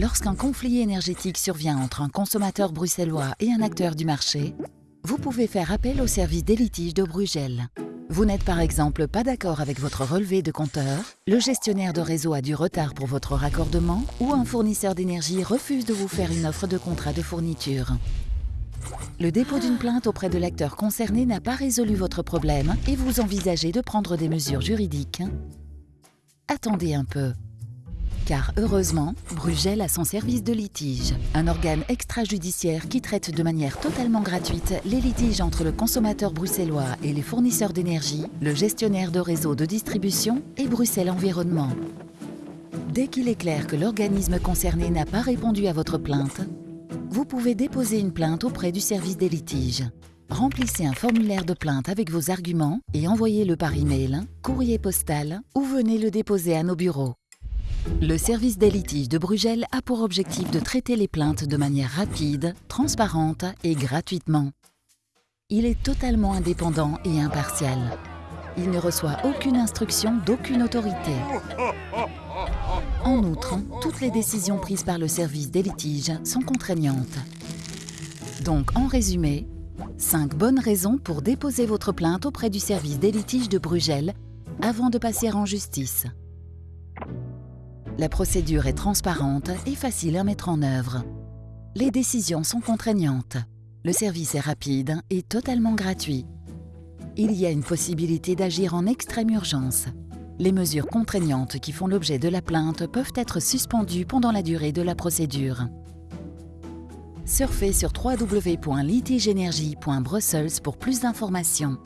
Lorsqu'un conflit énergétique survient entre un consommateur bruxellois et un acteur du marché, vous pouvez faire appel au service des litiges de Brugel. Vous n'êtes par exemple pas d'accord avec votre relevé de compteur, le gestionnaire de réseau a du retard pour votre raccordement ou un fournisseur d'énergie refuse de vous faire une offre de contrat de fourniture. Le dépôt d'une plainte auprès de l'acteur concerné n'a pas résolu votre problème et vous envisagez de prendre des mesures juridiques. Attendez un peu. Car heureusement, Brugel a son service de litige, un organe extrajudiciaire qui traite de manière totalement gratuite les litiges entre le consommateur bruxellois et les fournisseurs d'énergie, le gestionnaire de réseau de distribution et Bruxelles Environnement. Dès qu'il est clair que l'organisme concerné n'a pas répondu à votre plainte, vous pouvez déposer une plainte auprès du service des litiges. Remplissez un formulaire de plainte avec vos arguments et envoyez-le par email, courrier postal ou venez le déposer à nos bureaux. Le service des litiges de Brugel a pour objectif de traiter les plaintes de manière rapide, transparente et gratuitement. Il est totalement indépendant et impartial. Il ne reçoit aucune instruction d'aucune autorité. En outre, toutes les décisions prises par le service des litiges sont contraignantes. Donc, en résumé, 5 bonnes raisons pour déposer votre plainte auprès du service des litiges de Brugel avant de passer en justice. La procédure est transparente et facile à mettre en œuvre. Les décisions sont contraignantes. Le service est rapide et totalement gratuit. Il y a une possibilité d'agir en extrême urgence. Les mesures contraignantes qui font l'objet de la plainte peuvent être suspendues pendant la durée de la procédure. Surfez sur www.litigeenergie.brussels pour plus d'informations.